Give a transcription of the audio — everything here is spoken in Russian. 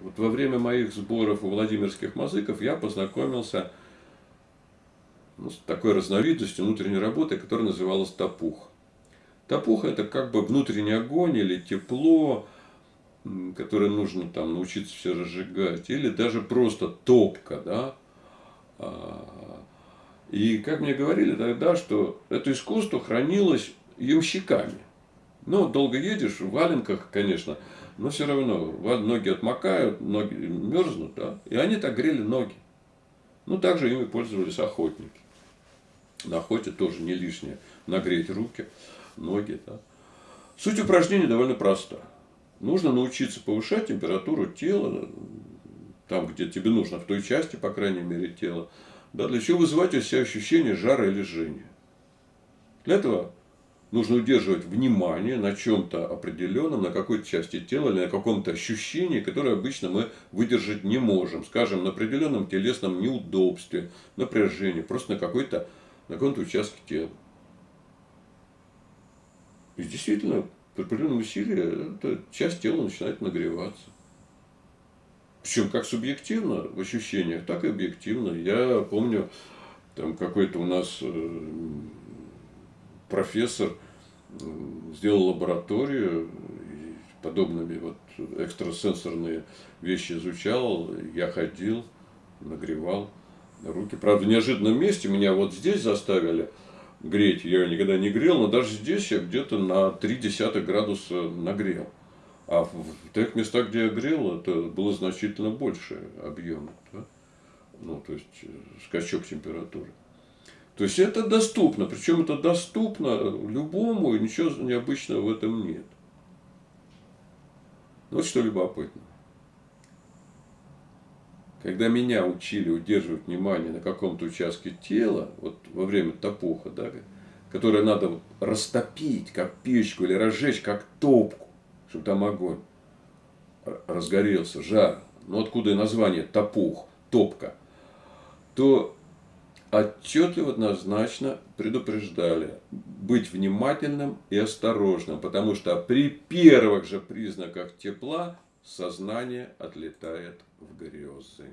Вот во время моих сборов у Владимирских мазыков я познакомился ну, с такой разновидностью внутренней работы, которая называлась топух. Топух это как бы внутренний огонь или тепло, которое нужно там научиться все разжигать, или даже просто топка, да. А, и как мне говорили тогда, что это искусство хранилось ямщиками. Ну, долго едешь, в валенках, конечно, но все равно ноги отмокают, ноги мерзнут, да, и они так грели ноги. Ну, также ими пользовались охотники. На охоте тоже не лишнее нагреть руки, ноги, да. Суть упражнения довольно проста. Нужно научиться повышать температуру тела, там, где тебе нужно, в той части, по крайней мере, тела, да, для чего вызывать у себя ощущение жара или жжения. Для этого нужно удерживать внимание на чем-то определенном, на какой-то части тела или на каком-то ощущении, которое обычно мы выдержать не можем. Скажем, на определенном телесном неудобстве, напряжении, просто на какой-то на каком-то участке тела. И действительно, при определенном усилии эта часть тела начинает нагреваться. Причем как субъективно в ощущениях, так и объективно. Я помню, там какой-то у нас э, профессор сделал лабораторию, подобными вот экстрасенсорные вещи изучал, я ходил, нагревал руки. Правда, в неожиданном месте меня вот здесь заставили греть. Я никогда не грел, но даже здесь я где-то на 0,3 градуса нагрел. А в тех местах, где я грел, это было значительно больше объема. Да? Ну, то есть, э, скачок температуры. То есть это доступно, причем это доступно любому, и ничего необычного в этом нет. Вот что любопытно. Когда меня учили удерживать внимание на каком-то участке тела, вот во время топуха, да, которое надо растопить, как печку, или разжечь, как топку, чтобы там огонь разгорелся, жар, ну откуда и название топух, топка, то отчетливо, однозначно предупреждали быть внимательным и осторожным, потому что при первых же признаках тепла сознание отлетает в грезы.